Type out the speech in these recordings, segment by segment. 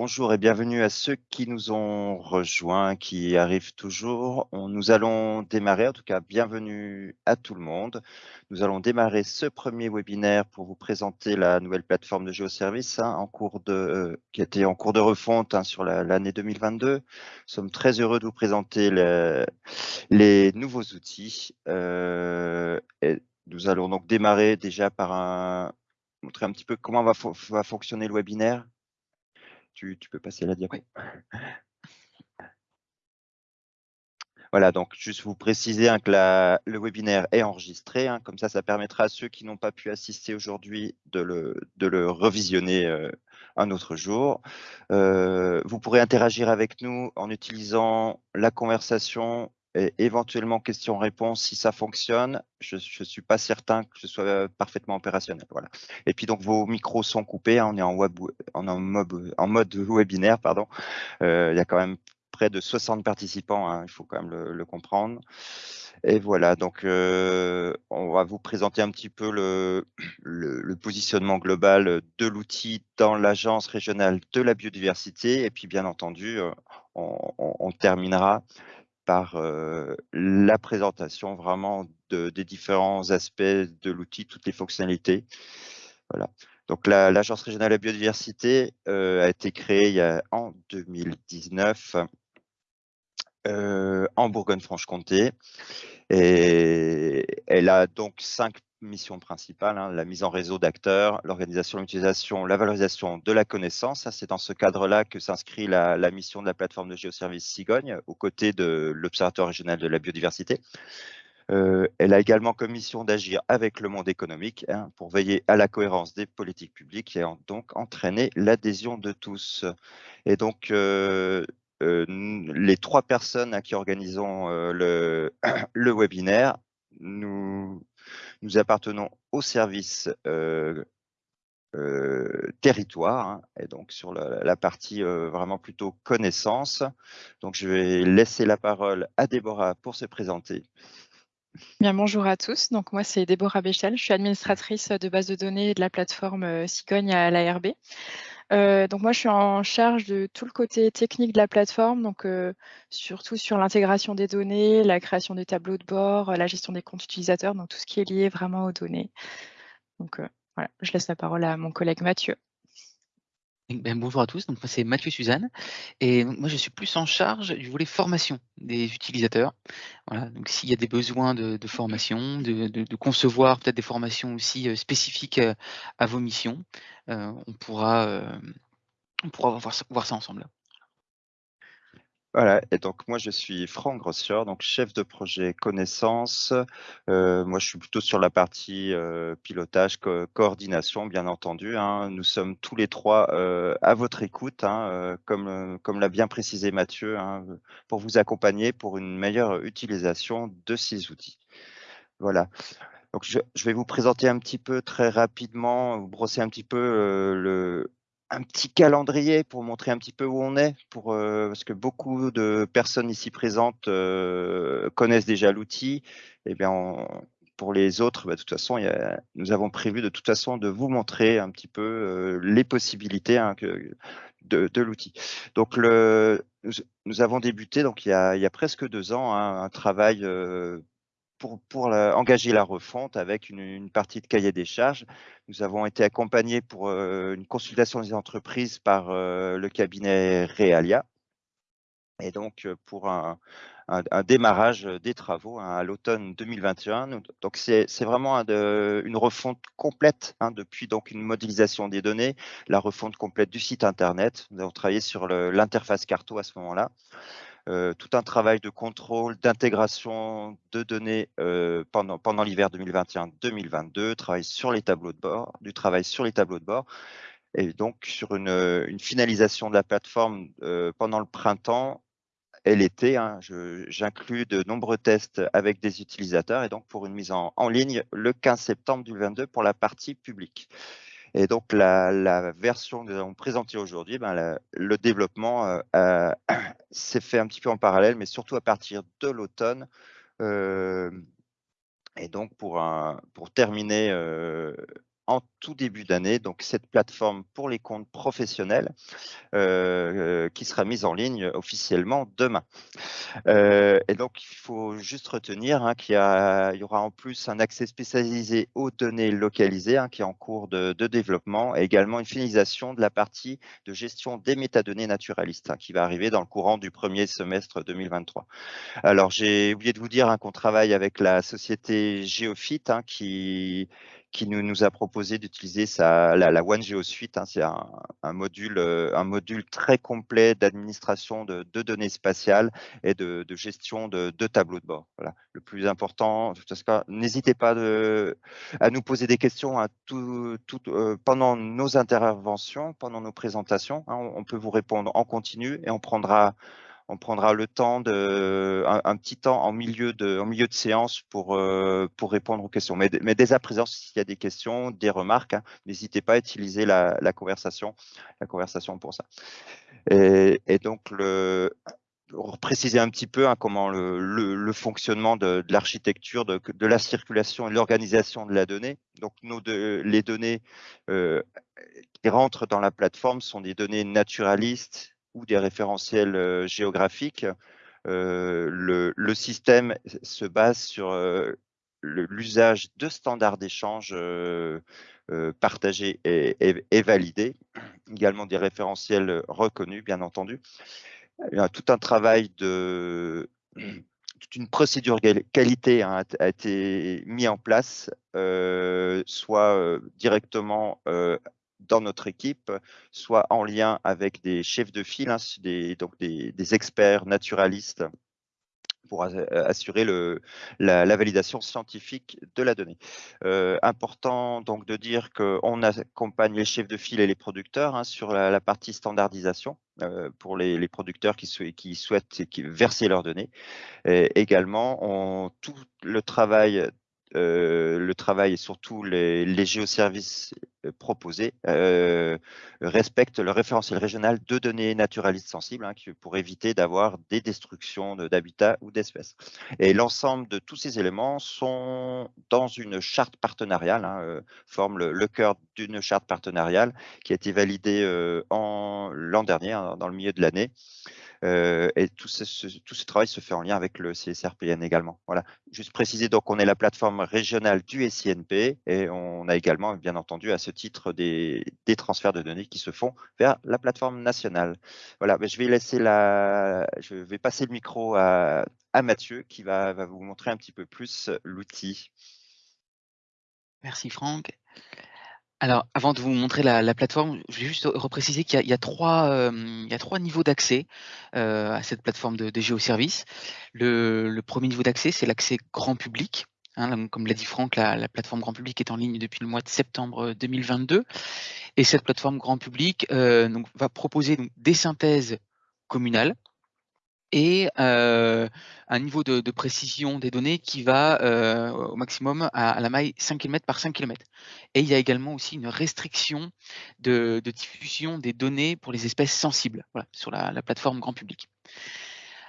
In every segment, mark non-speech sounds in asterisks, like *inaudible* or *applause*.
Bonjour et bienvenue à ceux qui nous ont rejoints, qui arrivent toujours. nous allons démarrer, en tout cas bienvenue à tout le monde. Nous allons démarrer ce premier webinaire pour vous présenter la nouvelle plateforme de géoservice hein, en cours de, euh, qui était en cours de refonte hein, sur l'année 2022. Nous sommes très heureux de vous présenter les nouveaux outils. Euh, nous allons donc démarrer déjà par un, montrer un petit peu comment va, va fonctionner le webinaire. Tu, peux passer la diapo. *laughs* Voilà, donc juste vous préciser hein, que le webinaire est enregistré, hein, comme ça, ça permettra à ceux qui n'ont pas pu assister aujourd'hui de le, revisionner euh, un autre jour. Euh, vous pourrez interagir avec nous en utilisant la conversation et éventuellement questions-réponses si ça fonctionne. Je ne suis pas certain que ce soit euh, parfaitement opérationnel. Voilà. Et puis donc vos micros sont coupés, hein, on est en, web, en, mode, webinaire, pardon. Euh, il y a quand même près de 60 participants, hein, il faut quand même le, comprendre. Et voilà, donc euh, on va vous présenter un petit peu le, positionnement global de l'outil dans l'agence régionale de la biodiversité. Et puis bien entendu, on terminera par la présentation vraiment des différents aspects de l'outil, toutes les fonctionnalités. Voilà. Donc l'Agence régionale de la biodiversité a été créée en 2019 en Bourgogne-Franche-Comté et elle a donc cinq missions principales, hein, la mise en réseau d'acteurs, l'organisation, l'utilisation, la valorisation de la connaissance. C'est dans ce cadre-là que s'inscrit la, mission de la plateforme de géoservice Cigogne, aux côtés de l'Observatoire régional de la biodiversité. Euh, elle a également comme mission d'agir avec le monde économique hein, pour veiller à la cohérence des politiques publiques et donc entraîner l'adhésion de tous. Et donc, euh, euh, les trois personnes à qui organisons *clears throat* le webinaire, nous nous appartenons au service euh, euh, territoire hein, et donc sur la, partie euh, vraiment plutôt connaissance. Donc je vais laisser la parole à Déborah pour se présenter. Bien, bonjour à tous. Donc moi c'est Déborah Béchel, je suis administratrice de base de données de la plateforme Cigogne à l'ARB. Euh, donc moi, je suis en charge de tout le côté technique de la plateforme, donc euh, surtout sur l'intégration des données, la création des tableaux de bord, la gestion des comptes utilisateurs, donc tout ce qui est lié vraiment aux données. Donc euh, voilà, je laisse la parole à mon collègue Mathieu. Ben, bonjour à tous, donc moi c'est Mathieu Suzanne et moi je suis plus en charge du volet formation des utilisateurs. Voilà, donc s'il y a des besoins de, formation, de, concevoir peut-être des formations aussi euh, spécifiques euh, à vos missions, euh, on pourra, on pourra voir ça ensemble. Voilà, et donc moi je suis Franck Grossier, donc chef de projet connaissance. Euh, moi je suis plutôt sur la partie euh, pilotage, coordination, bien entendu. Hein. Nous sommes tous les trois euh, à votre écoute, hein, comme, comme l'a bien précisé Mathieu, hein, pour vous accompagner pour une meilleure utilisation de ces outils. Voilà. Donc je, vais vous présenter un petit peu très rapidement, vous brosser un petit peu le, un petit calendrier pour montrer un petit peu où on est, pour, euh, parce que beaucoup de personnes ici présentes euh, connaissent déjà l'outil. Et eh bien, pour les autres, bah, de toute façon, nous avons prévu de toute façon de vous montrer un petit peu euh, les possibilités hein, de, l'outil. Donc, nous, avons débuté donc il y a, il y a presque deux ans hein, un travail pour, engager la refonte avec une, partie de cahier des charges. Nous avons été accompagnés pour euh, une consultation des entreprises par euh, le cabinet Realia et donc euh, pour un, démarrage des travaux hein, à l'automne 2021. Donc c'est vraiment une refonte complète hein, depuis donc une modélisation des données, la refonte complète du site internet. Nous avons travaillé sur l'interface Carto à ce moment-là. Euh, tout un travail de contrôle, d'intégration de données euh, pendant, pendant l'hiver 2021-2022, travail sur les tableaux de bord, du travail sur les tableaux de bord, et donc sur une, une finalisation de la plateforme euh, pendant le printemps et l'été. Hein, J'inclus de nombreux tests avec des utilisateurs et donc pour une mise en ligne le 15 septembre 2022 pour la partie publique. Et donc, la, version que nous avons présentée aujourd'hui, ben, le développement euh, *clears throat* s'est fait un petit peu en parallèle, mais surtout à partir de l'automne. Euh, et donc, pour, un, pour terminer euh, en tout début d'année, donc cette plateforme pour les comptes professionnels euh, qui sera mise en ligne officiellement demain. et donc, il faut juste retenir hein, qu'il y, y, aura en plus un accès spécialisé aux données localisées hein, qui est en cours de, développement et également une finalisation de la partie de gestion des métadonnées naturalistes hein, qui va arriver dans le courant du premier semestre 2023. Alors, j'ai oublié de vous dire qu'on travaille avec la société Geofit qui qui nous, a proposé d'utiliser la, la Suite. Hein, c'est un, module, euh, un module très complet d'administration de, données spatiales et de, gestion de, tableaux de bord. Voilà. Le plus important, n'hésitez pas à nous poser des questions euh, pendant nos interventions, pendant nos présentations. Hein, on peut vous répondre en continu et on prendra on prendra le temps de un, petit temps en milieu de séance pour euh, pour répondre aux questions. Mais, dès à présent, s'il y a des questions, des remarques, hein, n'hésitez pas à utiliser la, conversation pour ça. Et, donc le préciser un petit peu hein, comment le, fonctionnement de, l'architecture, de, la circulation et l'organisation de la donnée. Donc, les données euh, qui rentrent dans la plateforme sont des données naturalistes ou des référentiels euh, géographiques, euh, le, système se base sur euh, l'usage de standards d'échange partagés et, validés, également des référentiels reconnus, bien entendu. Tout un travail de toute une procédure qualité a, été mis en place, soit directement dans notre équipe, soit en lien avec des chefs de file, hein, des, donc des, experts naturalistes pour assurer le, la, validation scientifique de la donnée. Euh, important donc de dire qu'on accompagne les chefs de file et les producteurs hein, sur la, partie standardisation euh, pour les, producteurs qui, souhaitent verser leurs données. Également, tout le travail euh, le travail et surtout les, géoservices euh, proposés euh, respectent le référentiel régional de données naturalistes sensibles hein, pour éviter d'avoir des destructions d'habitats ou d'espèces. Et l'ensemble de tous ces éléments sont dans une charte partenariale, hein, forment le, cœur d'une charte partenariale qui a été validée l'an dernier, hein, dans le milieu de l'année. Euh, et tout ce, travail se fait en lien avec le CSRPN également. Voilà. Juste préciser, donc on est la plateforme régionale du SINP et on a également, bien entendu, à ce titre des, des transferts de données qui se font vers la plateforme nationale. Voilà, je vais laisser la, je vais passer le micro à, à Mathieu qui va, va vous montrer un petit peu plus l'outil. Merci Franck. Alors, avant de vous montrer la, plateforme, je vais juste repréciser qu'il y, a a trois niveaux d'accès euh, à cette plateforme de, géoservices. Le, premier niveau d'accès, c'est l'accès grand public. Hein, comme l'a dit Franck, la, plateforme grand public est en ligne depuis le mois de septembre 2022. Et cette plateforme grand public euh, va proposer des synthèses communales et un niveau de, précision des données qui va au maximum à, la maille 5 km par 5 km. Et il y a également aussi une restriction de, diffusion des données pour les espèces sensibles sur la, plateforme grand public.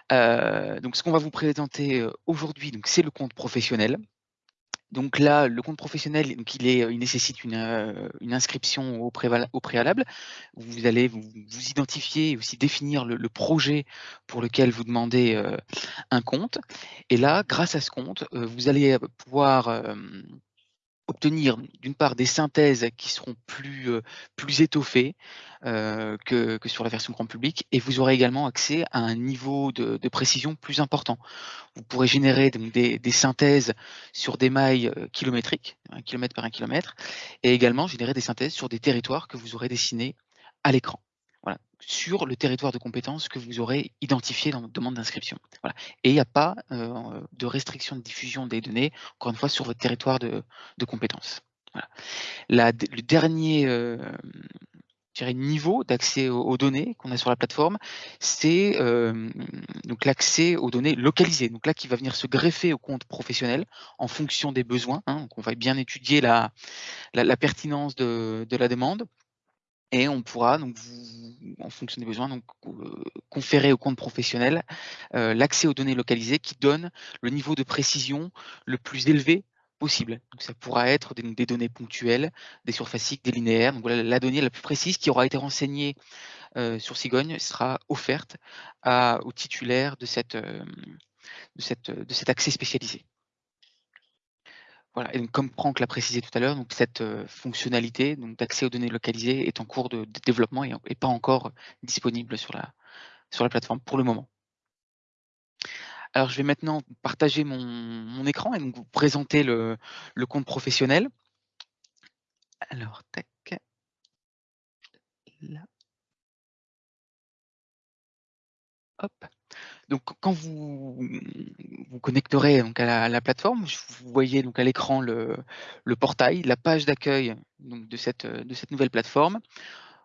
donc ce qu'on va vous présenter aujourd'hui, c'est le compte professionnel. Donc là, le compte professionnel, il nécessite une, euh, inscription au, préalable. Vous allez vous, identifier et aussi définir le, projet pour lequel vous demandez euh, un compte. Et là, grâce à ce compte, euh, vous allez pouvoir obtenir d'une part des synthèses qui seront plus, euh, étoffées euh, que, sur la version grand public et vous aurez également accès à un niveau de, précision plus important. Vous pourrez générer des, synthèses sur des mailles euh, kilométriques, un kilomètre par un kilomètre, et également générer des synthèses sur des territoires que vous aurez dessinés à l'écran sur le territoire de compétences que vous aurez identifié dans votre demande d'inscription. Et il n'y a pas euh, de restriction de diffusion des données, encore une fois, sur votre territoire de, compétences. le dernier euh, niveau d'accès aux, données qu'on a sur la plateforme, c'est euh, l'accès aux données localisées. Donc là, qui va venir se greffer au compte professionnel en fonction des besoins. Hein. on va bien étudier la, pertinence de la demande et on pourra, en fonction des besoins, euh, conférer au compte professionnel euh, l'accès aux données localisées qui donne le niveau de précision le plus élevé possible. Donc, ça pourra être des, données ponctuelles, des surfaciques, des linéaires. Donc, la donnée la plus précise qui aura été renseignée euh, sur Cigogne sera offerte de, cette, de cet accès spécialisé. Voilà, et donc, comme Franck l'a précisé tout à l'heure, donc cette euh, fonctionnalité d'accès aux données localisées est en cours de, développement et, pas encore disponible sur la, sur la plateforme pour le moment. Alors, je vais maintenant partager mon, écran et donc vous présenter le, compte professionnel. Alors, tac. Là. Hop. Donc, quand vous vous connecterez donc à la, plateforme, vous voyez donc à l'écran le, portail, la page d'accueil de cette, de cette nouvelle plateforme.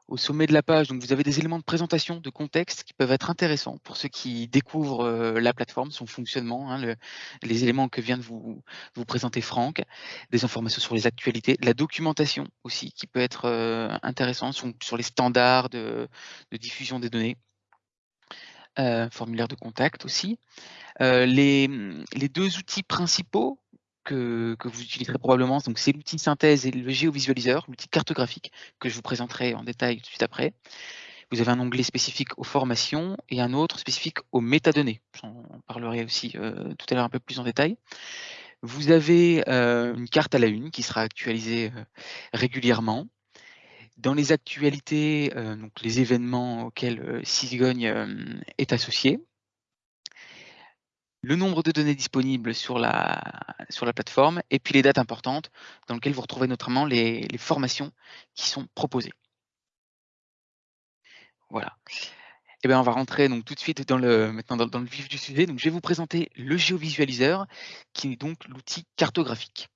Au sommet de la page, donc vous avez des éléments de présentation, de contexte qui peuvent être intéressants pour ceux qui découvrent euh, la plateforme, son fonctionnement, hein, les éléments que vient de vous, vous présenter Franck, des informations sur les actualités, la documentation aussi qui peut être euh, intéressante sur, les standards de, diffusion des données, formulaire de contact aussi. les, les deux outils principaux que, vous utiliserez probablement. Donc, c'est l'outil synthèse et le géovisualiseur, l'outil cartographique que je vous présenterai en détail tout de suite après. Vous avez un onglet spécifique aux formations et un autre spécifique aux métadonnées. J'en parlerai aussi euh, tout à l'heure un peu plus en détail. Vous avez euh, une carte à la une qui sera actualisée euh, régulièrement. Dans les actualités, donc les événements auxquels Cigogne est associé, le nombre de données disponibles sur la, sur la plateforme, et puis les dates importantes dans lesquelles vous retrouvez notamment les, formations qui sont proposées. Voilà. Eh bien, on va rentrer donc tout de suite dans le, maintenant dans, le vif du sujet. Donc, je vais vous présenter le géovisualiseur, qui est donc l'outil cartographique.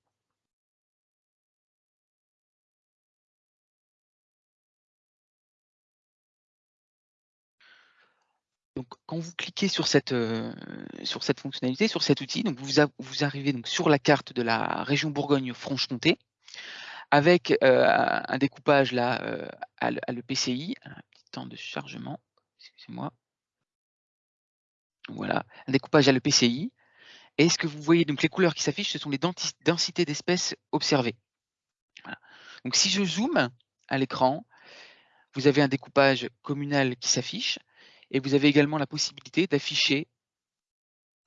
Donc, quand vous cliquez sur cette, euh, sur cette fonctionnalité, sur cet outil, donc vous, vous arrivez donc sur la carte de la région Bourgogne-Franche-Comté, avec euh, un découpage là euh, à, l'EPCI, un petit temps de chargement, excusez-moi. Voilà, un découpage à l'EPCI. Et ce que vous voyez, donc les couleurs qui s'affichent, ce sont les densités d'espèces observées. Donc si je zoome à l'écran, vous avez un découpage communal qui s'affiche et vous avez également la possibilité d'afficher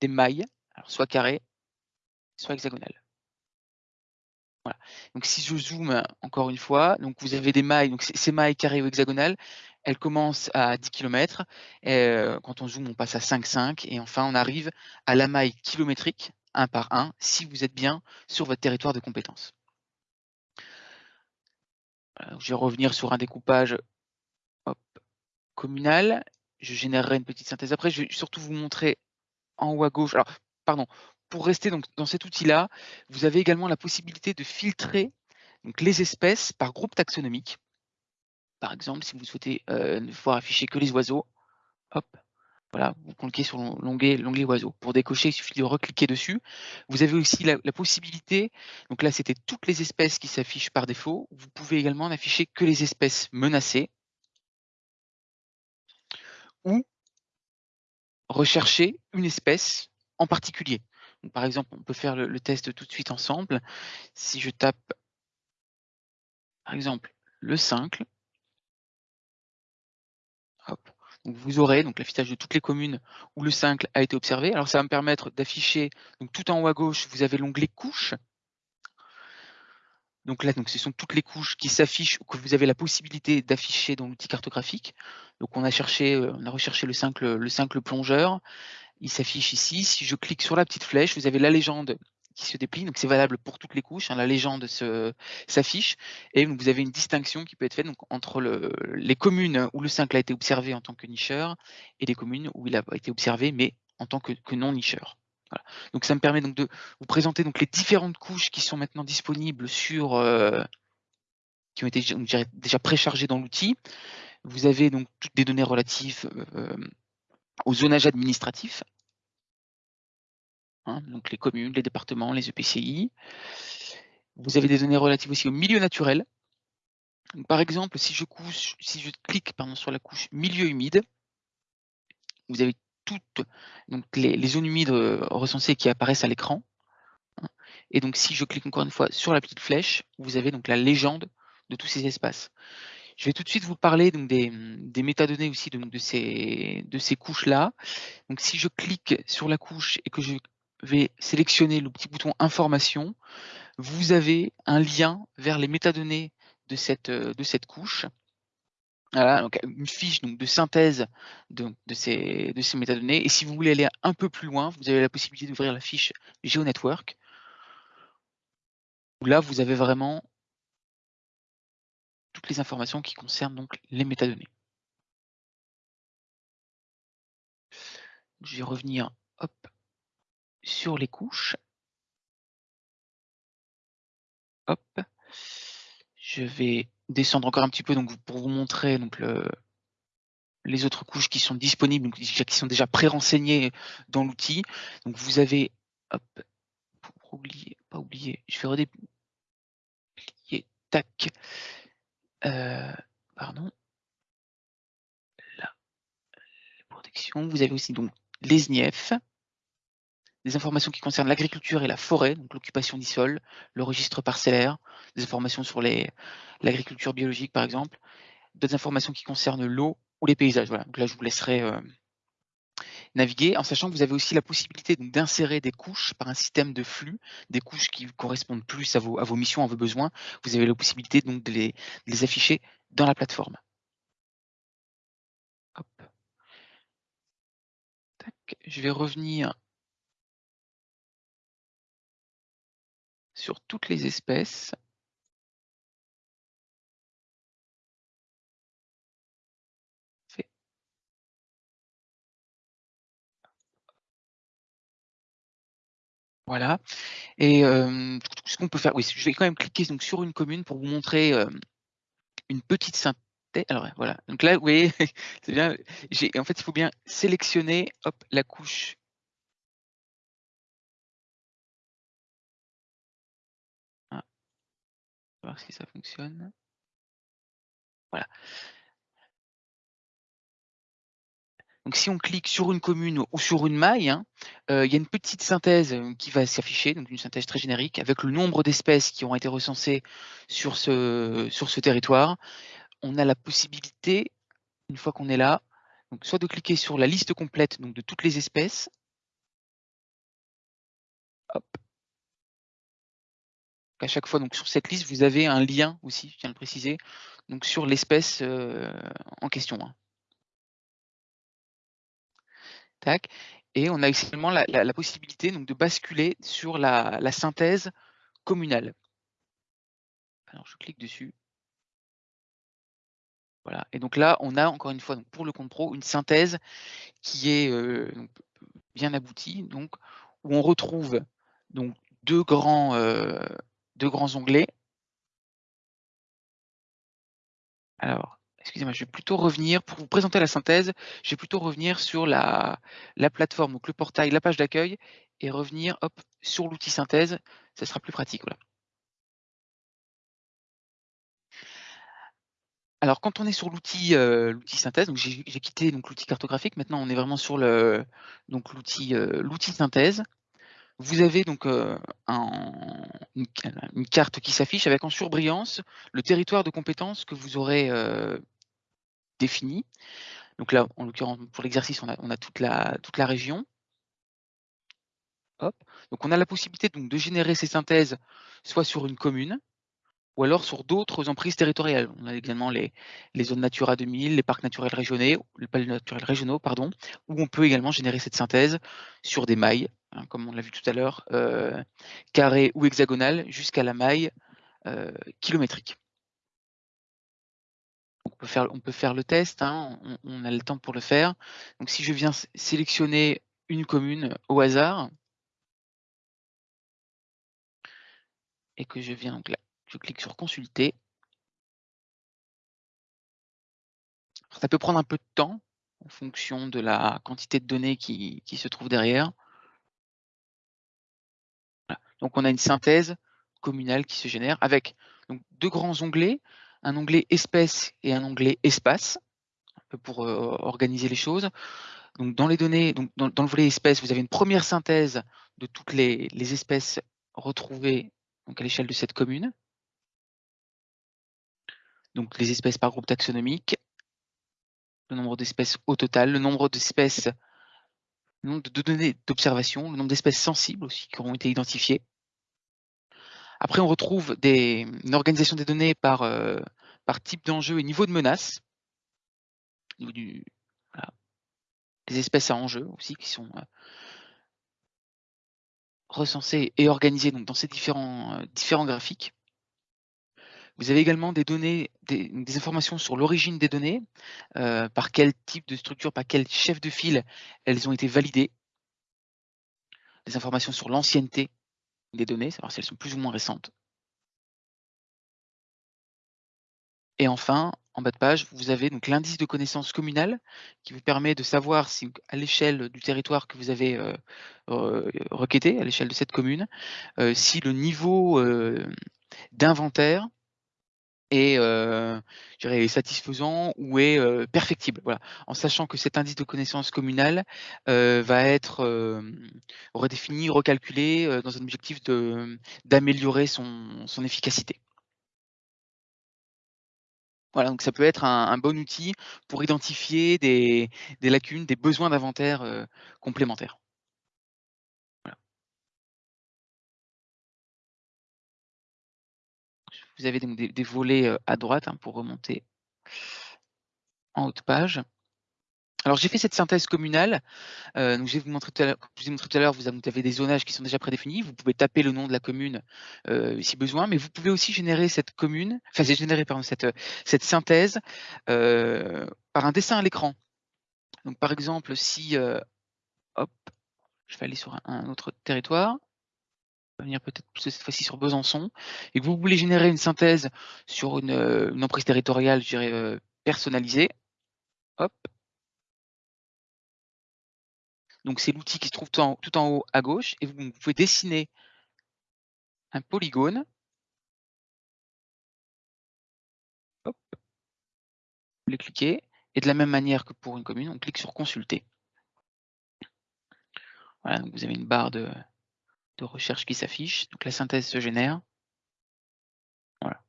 des mailles, alors soit carrées, soit hexagonales. Voilà. Donc si je zoome encore une fois, donc vous avez des mailles, donc ces mailles carrées ou hexagonales, elles commencent à 10 km. Euh, quand on zoome, on passe à 5,5 et enfin on arrive à la maille kilométrique, un par un, si vous êtes bien sur votre territoire de compétence. je vais revenir sur un découpage communal je générerai une petite synthèse. Après, je vais surtout vous montrer en haut à gauche. Alors, pardon, pour rester donc dans cet outil-là, vous avez également la possibilité de filtrer les espèces par groupe taxonomique. Par exemple, si vous souhaitez euh, ne voir afficher que les oiseaux, hop, voilà, vous cliquez sur l'onglet oiseaux. Pour décocher, il suffit de recliquer dessus. Vous avez aussi la, la possibilité, donc là c'était toutes les espèces qui s'affichent par défaut. Vous pouvez également n'afficher que les espèces menacées ou rechercher une espèce en particulier. par exemple, on peut faire le, test tout de suite ensemble. Si je tape, par exemple, le cincle, vous aurez donc l'affichage de toutes les communes où le cincle a été observé. Alors ça va me permettre d'afficher, tout en haut à gauche, vous avez l'onglet couche. Donc là, donc, ce sont toutes les couches qui s'affichent ou que vous avez la possibilité d'afficher dans l'outil cartographique. Donc on a cherché, euh, on a recherché le cincle, le plongeur. Il s'affiche ici. Si je clique sur la petite flèche, vous avez la légende qui se déplie. Donc c'est valable pour toutes les couches. Hein. la légende s'affiche et vous avez une distinction qui peut être faite entre les communes où le cincle a été observé en tant que nicheur et les communes où il a été observé mais en tant que non nicheur. Donc ça me permet donc de vous présenter donc les différentes couches qui sont maintenant disponibles sur euh, qui ont été déjà préchargées dans l'outil. Vous avez donc toutes les données relatives euh, au zonage administratif, hein, donc les communes, les départements, les EPCI. Vous avez des données relatives aussi au milieu naturel. par exemple, si je, si je clique pardon, sur la couche milieu humide, vous avez toutes donc les, zones humides euh, recensées qui apparaissent à l'écran. Et donc, si je clique encore une fois sur la petite flèche, vous avez donc la légende de tous ces espaces. Je vais tout de suite vous parler donc, des, métadonnées aussi donc, de ces, de ces couches-là. Donc, si je clique sur la couche et que je vais sélectionner le petit bouton Information, vous avez un lien vers les métadonnées de cette, de cette couche. Voilà, donc une fiche donc, de synthèse de, ces, métadonnées. Et si vous voulez aller un peu plus loin, vous avez la possibilité d'ouvrir la fiche GeoNetwork. Là, vous avez vraiment toutes les informations qui concernent donc les métadonnées. Je vais revenir sur les couches. Hop. Je vais descendre encore un petit peu donc, pour vous montrer donc, le, les autres couches qui sont disponibles, donc, qui sont déjà pré-renseignées dans l'outil. Donc vous avez, hop, pour oublier, pas oublier, je vais redéplier, tac, euh, pardon, là, protection. Vous avez aussi donc les INIEF, des informations qui concernent l'agriculture et la forêt, donc l'occupation du sol, le registre parcellaire, des informations sur l'agriculture biologique par exemple, d'autres informations qui concernent l'eau ou les paysages. Donc là, je vous laisserai euh, naviguer, en sachant que vous avez aussi la possibilité d'insérer des couches par un système de flux, des couches qui correspondent plus à vos, à vos missions, à vos besoins. Vous avez la possibilité donc de les, de les afficher dans la plateforme. Hop. Tac. Je vais revenir sur toutes les espèces. Voilà. Et ce qu'on peut faire, oui, je vais quand même cliquer donc, sur une commune pour vous montrer une petite synthèse. Alors voilà, donc là, vous voyez, *laughs* c'est bien. En fait, il faut bien sélectionner hop, la couche voir si ça fonctionne. Voilà. Donc si on clique sur une commune ou sur une maille, hein, euh, il y a une petite synthèse euh, qui va s'afficher, donc une synthèse très générique, avec le nombre d'espèces qui ont été recensées sur ce, territoire. On a la possibilité, une fois qu'on est là, donc soit de cliquer sur la liste complète de toutes les espèces. À chaque fois, donc sur cette liste, vous avez un lien aussi, je tiens à le préciser, donc sur l'espèce euh, en question. Hein. Tac. Et on a également la, possibilité donc, de basculer sur la, la, synthèse communale. Alors je clique dessus. Voilà. Et donc là, on a encore une fois donc, pour le compte pro une synthèse qui est euh, bien aboutie, donc où on retrouve donc deux grands euh, deux grands onglets. Alors, excusez-moi, je vais plutôt revenir, pour vous présenter la synthèse, je vais plutôt revenir sur la, la plateforme, donc le portail, la page d'accueil, et revenir sur l'outil synthèse, ça sera plus pratique. Voilà. Alors, quand on est sur l'outil euh, synthèse, j'ai quitté l'outil cartographique, maintenant on est vraiment sur euh, l'outil synthèse. Vous avez donc euh, une, carte qui s'affiche avec en surbrillance le territoire de compétences que vous aurez euh, défini. Donc là, en l'occurrence, pour l'exercice, on a, toute, la, région. Hop. Donc on a la possibilité de générer ces synthèses soit sur une commune, ou alors sur d'autres emprises territoriales. On a également les, zones Natura 2000, les parcs naturels régionaux, naturels régionaux, pardon, où on peut également générer cette synthèse sur des mailles, hein, comme on l'a vu tout à l'heure, euh, carrées ou hexagonales, jusqu'à la maille euh, kilométrique. On peut, faire, on peut faire le test, hein, on, on, a le temps pour le faire. Donc si je viens sélectionner une commune au hasard, et que je viens donc là, je clique sur consulter. Ça peut prendre un peu de temps en fonction de la quantité de données qui, se trouve derrière. Donc on a une synthèse communale qui se génère avec deux grands onglets, un onglet espèce et un onglet espace, pour euh, organiser les choses. Donc dans les données, donc dans, le volet espèces, vous avez une première synthèse de toutes les, les espèces retrouver donc, à l'échelle de cette commune. Donc les espèces par groupe taxonomique, le nombre d'espèces au total, le nombre d'espèces, le nombre de données d'observation, le nombre d'espèces sensibles aussi qui auront été identifiées. Après, on retrouve des, une organisation des données par, euh, par type d'enjeu et niveau de menace. Du, Des espèces à enjeu aussi qui sont euh, recensées et organisées donc, dans ces différents, euh, différents graphiques. Vous avez également des données, des, informations sur l'origine des données, euh, par quel type de structure, par quel chef de file elles ont été validées. Des informations sur l'ancienneté des données, savoir si elles sont plus ou moins récentes. Et enfin, en bas de page, vous avez l'indice de connaissance communale qui vous permet de savoir si à l'échelle du territoire que vous avez euh, requêté, à l'échelle de cette commune, euh, si le niveau d'inventaire est, euh, satisfaisant ou est euh, perfectible. Voilà. En sachant que cet indice de connaissance communale euh, va être redéfini, recalculé dans un objectif d'améliorer son, son efficacité. Voilà, donc ça peut être un, bon outil pour identifier des, des lacunes, des besoins d'inventaire complémentaires. Vous avez donc des, volets à droite hein, pour remonter en haut de page. Alors j'ai fait cette synthèse communale. donc je vous tout à l'heure, ai montré tout à l'heure, vous avez des zonages qui sont déjà prédéfinis. Vous pouvez taper le nom de la commune si besoin, mais vous pouvez aussi générer cette commune, enfin générer pardon, cette synthèse par un dessin à l'écran. Donc par exemple, si hop, je vais aller sur un autre territoire venir peut-être cette fois-ci sur Besançon, et que vous voulez générer une synthèse sur une, euh, emprise territoriale, je dirais, euh, personnalisée, hop. Donc c'est l'outil qui se trouve tout en, haut à gauche, et vous, pouvez dessiner un polygone. Hop. Vous les cliquez, et de la même manière que pour une commune, on clique sur consulter. Voilà, donc vous avez une barre de, de recherche qui s'affiche. Donc la synthèse se génère. Voilà.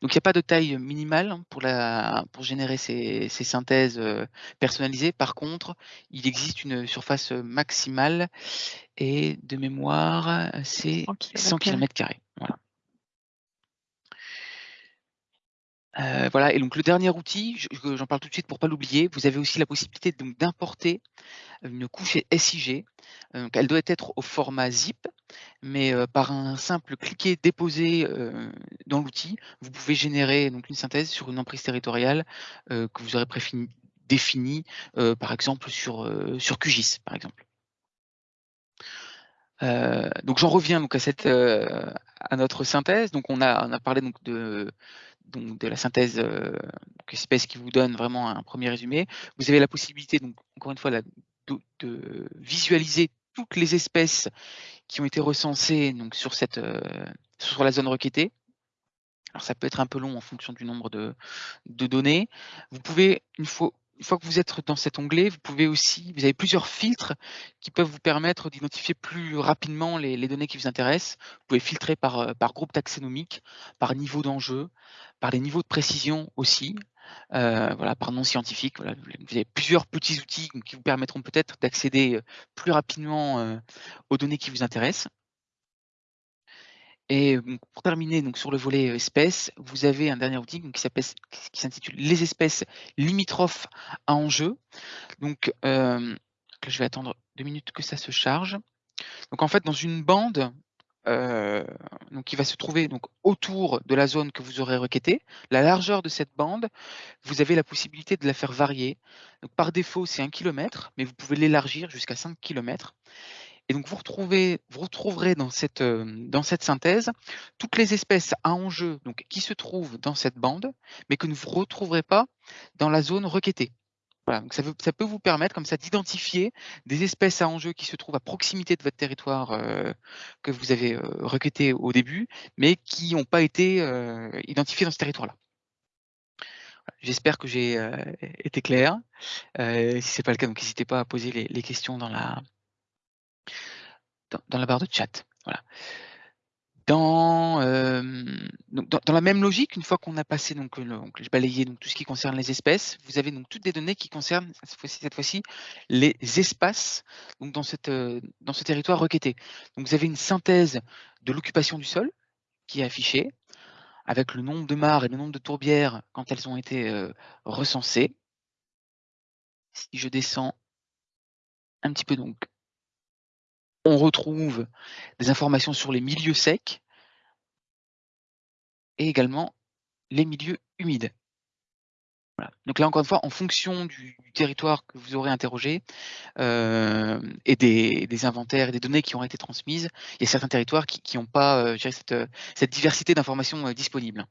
Donc il n'y a pas de taille minimale pour, la, pour générer ces, synthèses euh, personnalisées. Par contre, il existe une surface maximale et de mémoire, c'est 100 km. Voilà. Euh, voilà, et donc le dernier outil, j'en parle tout de suite pour ne pas l'oublier, vous avez aussi la possibilité d'importer une couche SIG. Euh, elle doit être au format zip, mais euh, par un simple cliquer déposer dans l'outil, vous pouvez générer donc une synthèse sur une emprise territoriale que vous aurez définie, par exemple sur, QGIS, par exemple. donc j'en reviens donc à notre synthèse. Donc on a parlé donc de donc de la synthèse euh, espèce qui vous donne vraiment un premier résumé. Vous avez la possibilité, donc encore une fois, de, visualiser toutes les espèces qui ont été recensées donc, sur, cette, euh, sur la zone requêtée. Alors ça peut être un peu long en fonction du nombre de, de données. Vous pouvez, une fois, une fois que vous êtes dans cet onglet, vous pouvez aussi, vous avez plusieurs filtres qui peuvent vous permettre d'identifier plus rapidement les, données qui vous intéressent. Vous pouvez filtrer par, euh, par groupe taxonomique, par niveau d'enjeu, par les niveaux de précision aussi, euh, voilà, par nom scientifique. Vous avez plusieurs petits outils qui vous permettront peut-être d'accéder euh, plus rapidement aux données qui vous intéressent. Et pour terminer donc sur le volet espèces, vous avez un dernier outil qui s'intitule les espèces limitrophes à enjeu. Donc je vais attendre deux minutes que ça se charge. Donc en fait dans une bande donc qui va se trouver donc autour de la zone que vous aurez requêtée, la largeur de cette bande, vous avez la possibilité de la faire varier. Donc par défaut c'est un kilomètre, mais vous pouvez l'élargir jusqu'à 5 km. Et donc vous, retrouvez, vous retrouverez dans cette, euh, dans cette synthèse toutes les espèces à enjeu donc, qui se trouvent dans cette bande, mais que vous ne retrouverez pas dans la zone requêtée. Voilà, donc ça, ça, peut vous permettre comme ça d'identifier des espèces à enjeu qui se trouvent à proximité de votre territoire euh, que vous avez euh, requêté au début, mais qui n'ont pas été identifiées dans ce territoire-là. J'espère que j'ai été clair. si ce n'est pas le cas, n'hésitez pas à poser les, questions dans la, dans, la barre de chat. Voilà. Dans, dans, la même logique, une fois qu'on a passé, donc, j'ai balayé donc, tout ce qui concerne les espèces, vous avez donc toutes des données qui concernent cette fois-ci les espaces donc, dans, cette, dans ce territoire requêté. Donc vous avez une synthèse de l'occupation du sol qui est affichée, avec le nombre de mares et le nombre de tourbières quand elles ont été recensées. Si je descends un petit peu donc, on retrouve des informations sur les milieux secs et également les milieux humides. Donc là, encore une fois, en fonction du, territoire que vous aurez interrogé et des, inventaires et des données qui ont été transmises, il y a certains territoires qui n'ont pas cette, cette, diversité d'informations disponibles.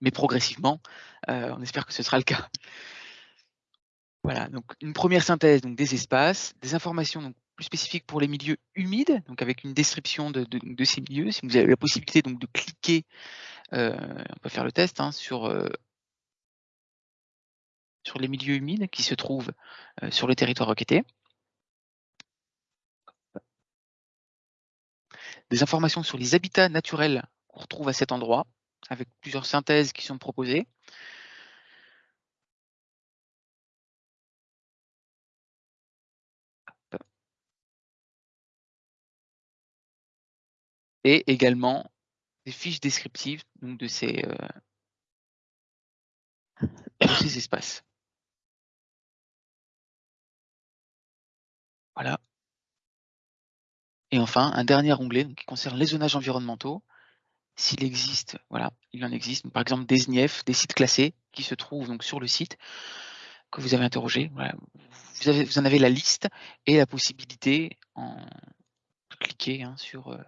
Mais progressivement, on espère que ce sera le cas. Voilà, donc une première synthèse donc des espaces, des informations plus spécifiques pour les milieux humides, donc avec une description de, ces milieux. Si vous avez la possibilité donc de cliquer, on peut faire le test hein, sur sur les milieux humides qui se trouvent sur le territoire requêté. Des informations sur les habitats naturels qu'on retrouve à cet endroit, avec plusieurs synthèses qui sont proposées. Et également des fiches descriptives donc de ces, de ces *coughs* espaces. Voilà. Et enfin, un dernier onglet qui concerne les zonages environnementaux. S'il existe, voilà, il en existe, par exemple des SNIEF, des sites classés qui se trouvent donc sur le site que vous avez interrogé. Vous, avez, vous en avez la liste et la possibilité en de cliquer hein, sur. Euh,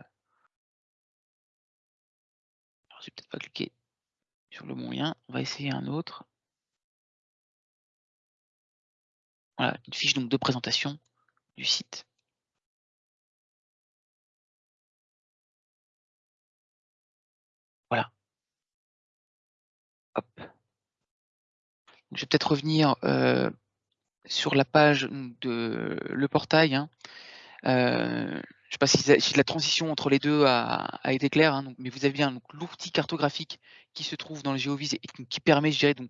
vais peut-être pas cliquer sur le bon lien. On va essayer un autre. Voilà, une fiche donc de présentation du site. Voilà. Hop. Je vais peut-être revenir euh, sur la page de le portail. Hein. Euh, je ne sais pas si, la transition entre les deux a, été claire, hein, mais vous avez bien l'outil cartographique qui se trouve dans le GeoVis et qui permet, je dirais, donc,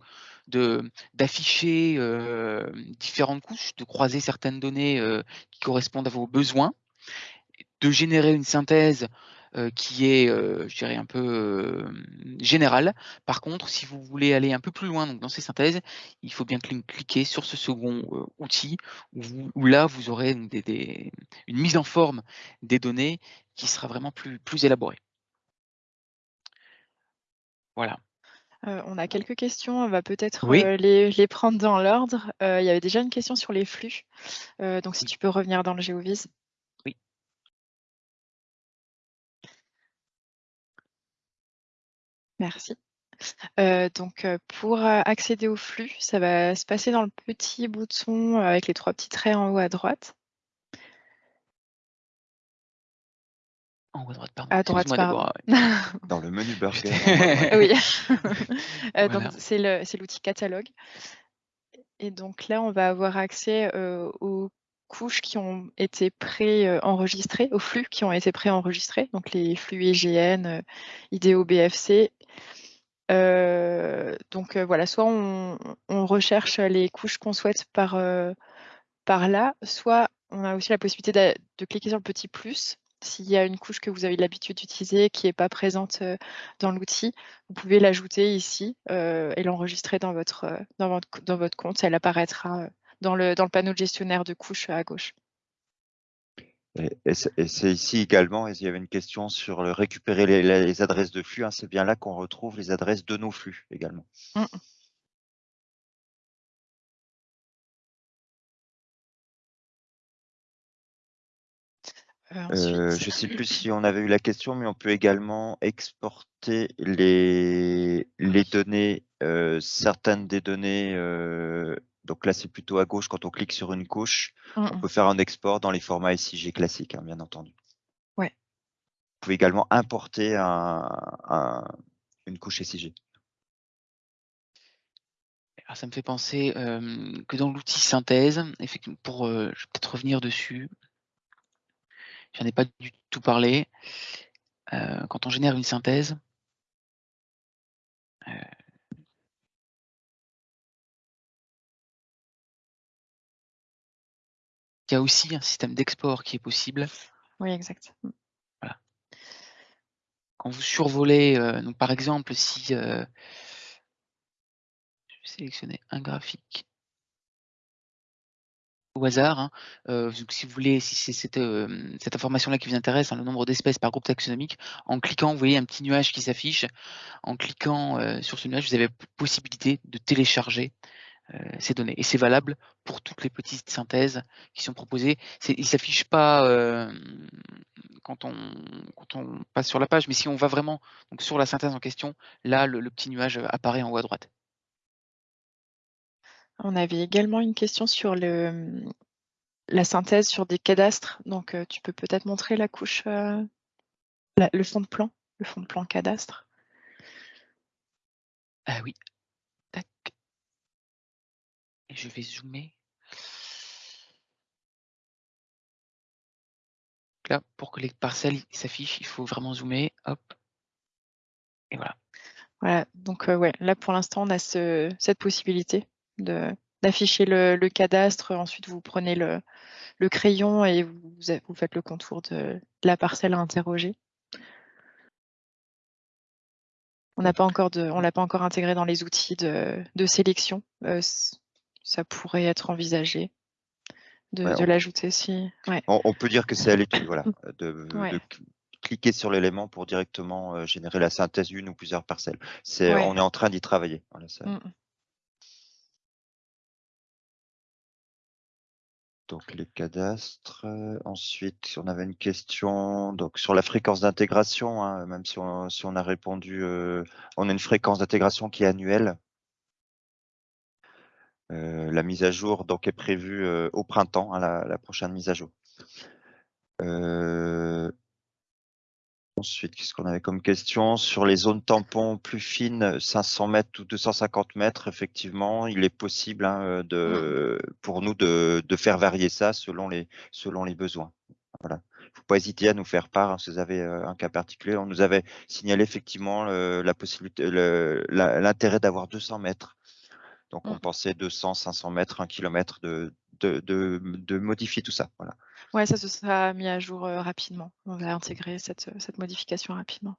d'afficher euh, différentes couches, de croiser certaines données euh, qui correspondent à vos besoins, de générer une synthèse euh, qui est, euh, je dirais, un peu euh, général. Par contre, si vous voulez aller un peu plus loin donc dans ces synthèses, il faut bien cliquer sur ce second outil où, là, vous aurez une mise en forme des données qui sera vraiment plus, plus élaborée. Voilà. on a quelques questions, on va peut-être les, prendre dans l'ordre. il y avait déjà une question sur les flux, donc si tu peux revenir dans le GeoVis. Merci. Euh, donc, euh, pour euh, accéder au flux, ça va se passer dans le petit bouton avec les trois petits traits en haut à droite. En haut à droite, pardon. À droite, pardon. *laughs* Dans le menu burger. oui. *laughs* c'est l'outil catalogue. Et donc là, on va avoir accès aux couches qui ont été pré-enregistrées, aux flux qui ont été pré-enregistrés, donc les flux IGN, IDEO, BFC euh, donc euh, voilà, soit on, recherche les couches qu'on souhaite par, euh, par là, soit on a aussi la possibilité de, cliquer sur le petit plus. S'il y a une couche que vous avez l'habitude d'utiliser qui n'est pas présente dans l'outil, vous pouvez l'ajouter ici et l'enregistrer dans votre, dans, votre, dans votre compte. Elle apparaîtra dans le, dans le panneau de gestionnaire de couches à gauche. Et, c'est ici également, il y avait une question sur le récupérer les, adresses de flux. Hein, c'est bien là qu'on retrouve les adresses de nos flux également. Mmh. Euh, je ne sais plus si on avait eu la question, mais on peut également exporter les, les données, euh, certaines des données euh, donc là, c'est plutôt à gauche quand on clique sur une couche. Mmh, on mmh. peut faire un export dans les formats SIG classiques, hein, bien entendu. Ouais. Vous pouvez également importer une couche SIG. Alors ça me fait penser que dans l'outil synthèse, effectivement, pour, je vais peut-être revenir dessus. J'en ai pas du tout parlé. quand on génère une synthèse, y a aussi un système d'export qui est possible. Oui, exact. Voilà. Quand vous survolez, donc par exemple, si sélectionner un graphique au hasard. Hein. si vous voulez, si c'est cette, cette information-là qui vous intéresse, hein, le nombre d'espèces par groupe taxonomique, en cliquant, vous voyez un petit nuage qui s'affiche. En cliquant sur ce nuage, vous avez la possibilité de télécharger ces données. Et c'est valable pour toutes les petites synthèses qui sont proposées. Il ne s'affiche pas quand, on, quand on passe sur la page, mais si on va vraiment donc, sur la synthèse en question, là, le petit nuage apparaît en haut à droite. On avait également une question sur le, la synthèse sur des cadastres. Donc, tu peux peut-être montrer la couche, le fond de plan, le fond de plan cadastre? Ah oui. Je vais zoomer. Là, pour que les parcelles s'affichent, il faut vraiment zoomer. Hop. Et voilà. Voilà. Donc, ouais, là, pour l'instant, on a cette possibilité d'afficher le, cadastre. Ensuite, vous prenez le, crayon et vous, vous, faites le contour de, la parcelle à interroger. On n'a pas encore de, on l'a pas encore intégré dans les outils de, sélection. Euh, ça pourrait être envisagé de, l'ajouter si. On, peut dire que c'est à l'étude, *laughs* voilà, de, cliquer sur l'élément pour directement euh, générer la synthèse d'une ou plusieurs parcelles. C'est, on est en train d'y travailler. Voilà, mmh. donc les cadastres. Ensuite, on avait une question donc sur la fréquence d'intégration, hein, même si on, si on, a répondu, euh, on a une fréquence d'intégration qui est annuelle. Euh, la mise à jour donc est prévue euh, au printemps, hein, la, prochaine mise à jour. Ensuite, qu'est-ce qu'on avait comme question? Sur les zones tampons plus fines, 500 mètres ou 250 mètres, effectivement, il est possible hein, pour nous de, faire varier ça selon les, besoins. Il ne faut pas hésiter à nous faire part hein, si vous avez euh, un cas particulier. On nous avait signalé effectivement l'intérêt d'avoir 200 mètres. Donc on mmh. pensait 200, 500 mètres, 1 km de, de, de modifier tout ça. Voilà. Ouais, ça se sera mis à jour rapidement. On va intégrer cette, cette modification rapidement.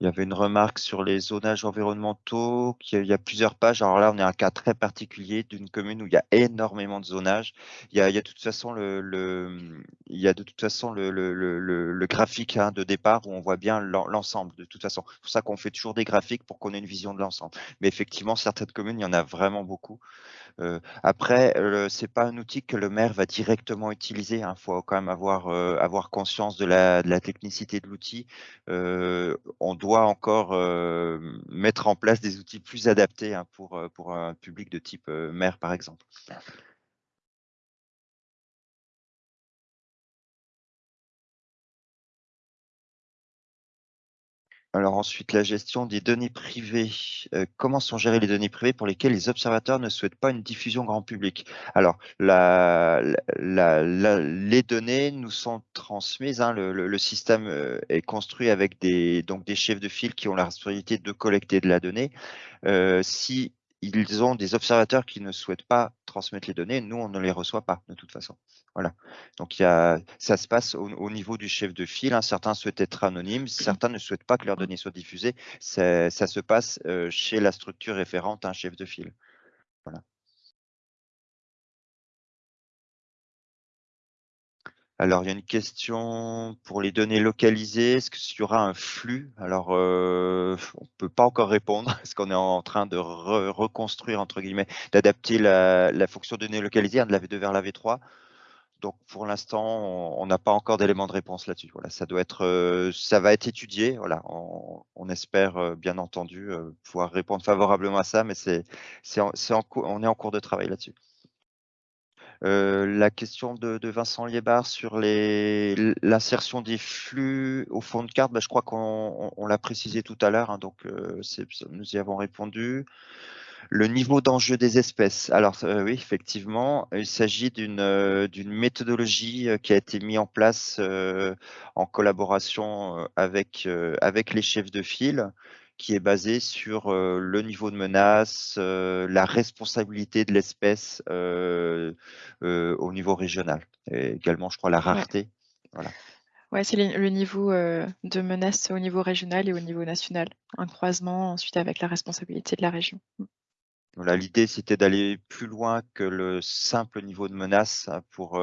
Il y avait une remarque sur les zonages environnementaux, qu'il y a plusieurs pages. Alors là, on est un cas très particulier d'une commune où il y a énormément de zonages. Il y a, de toute façon le, il y a de toute façon le, le, graphique hein, de départ où on voit bien l'ensemble. De toute façon, c'est pour ça qu'on fait toujours des graphiques pour qu'on ait une vision de l'ensemble. Mais effectivement, certaines communes, il y en a vraiment beaucoup. Euh, après, c'est pas un outil que le maire va directement utiliser. Il hein. faut quand même avoir, euh, conscience de la, technicité de l'outil. Euh, on doit encore mettre en place des outils plus adaptés hein, pour un public de type maire, par exemple. Alors ensuite, la gestion des données privées. Euh, comment sont gérées les données privées pour lesquelles les observateurs ne souhaitent pas une diffusion grand public? Alors, les données nous sont transmises. Hein, le, système euh, est construit avec des, donc des chefs de file qui ont la responsabilité de collecter de la donnée. Euh, si ils ont des observateurs qui ne souhaitent pas transmettre les données, nous, on ne les reçoit pas de toute façon. Voilà. Donc, il y a, ça se passe au, niveau du chef de file. Hein. Certains souhaitent être anonymes, certains ne souhaitent pas que leurs données soient diffusées. Ça se passe euh, chez la structure référente, un chef de file. Alors, il y a une question pour les données localisées. Est-ce qu'il y aura un flux? Alors, euh, on ne peut pas encore répondre *laughs* parce qu'on est en train de reconstruire, entre guillemets, d'adapter la, fonction données localisées de la V2 vers la V3. Donc, pour l'instant, on n'a pas encore d'éléments de réponse là-dessus. Voilà, ça doit être, euh, ça va être étudié. Voilà, on, espère euh, bien entendu pouvoir répondre favorablement à ça, mais c'est, on est en cours de travail là-dessus. La question de, Vincent Liébard sur l'insertion des flux au fond de carte, bah, je crois qu'on l'a précisé tout à l'heure, hein, donc nous y avons répondu. Le niveau d'enjeu des espèces. Alors oui, effectivement, il s'agit d'une méthodologie qui a été mise en place en collaboration avec les chefs de file qui est basé sur le niveau de menace, la responsabilité de l'espèce au niveau régional. Et également, je crois, la rareté. Voilà. Ouais, c'est le niveau de menace au niveau régional et au niveau national. Un croisement ensuite avec la responsabilité de la région. Voilà, l'idée, c'était d'aller plus loin que le simple niveau de menace pour,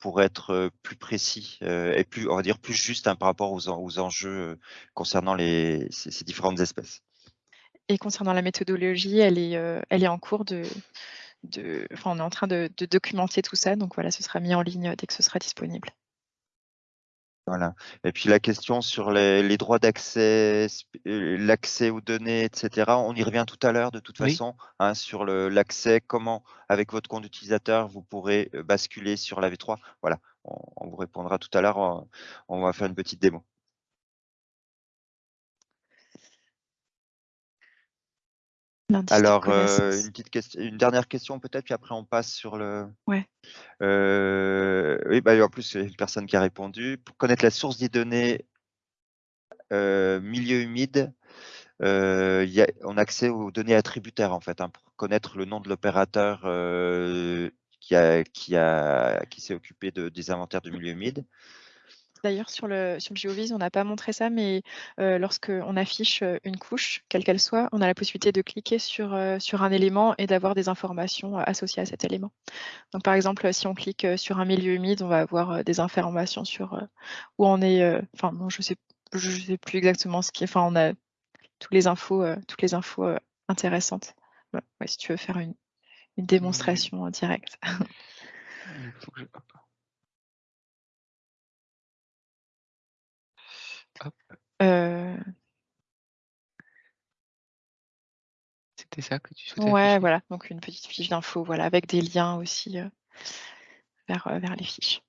pour être plus précis et plus, on va dire, plus juste hein, par rapport aux, aux enjeux concernant les, ces, différentes espèces. Et concernant la méthodologie, elle est, elle est en cours de, de, on est en train de documenter tout ça, donc voilà, ce sera mis en ligne dès que ce sera disponible. Voilà. Et puis la question sur les, droits d'accès, euh, l'accès aux données, etc. On y revient tout à l'heure de toute façon hein, sur l'accès, comment avec votre compte utilisateur vous pourrez euh, basculer sur la V3. Voilà, on, vous répondra tout à l'heure. On, va faire une petite démo. Alors, euh, une, petite question, une dernière question peut-être, puis après on passe sur le. Ouais. Euh, oui, bah, en plus, c'est une personne qui a répondu. Pour connaître la source des données euh, milieu humide, y a, on a accès aux données attributaires en fait, hein, pour connaître le nom de l'opérateur qui, a, qui, a, qui s'est occupé de, des inventaires de milieu humide. D'ailleurs, sur le, sur le GeoVis, on n'a pas montré ça, mais euh, lorsqu'on affiche une couche, quelle qu'elle soit, on a la possibilité de cliquer sur, sur un élément et d'avoir des informations associées à cet élément. Donc, par exemple, si on clique sur un milieu humide, on va avoir des informations sur où on est. Enfin, je ne sais, je sais plus exactement ce qui est. Enfin, on a toutes les infos, toutes les infos intéressantes. si tu veux faire une, une démonstration en direct. Il faut que je... Euh. C'était ça que tu souhaitais Ouais, voilà, donc une petite fiche d'info, voilà, avec des liens aussi euh, vers, euh, vers les fiches.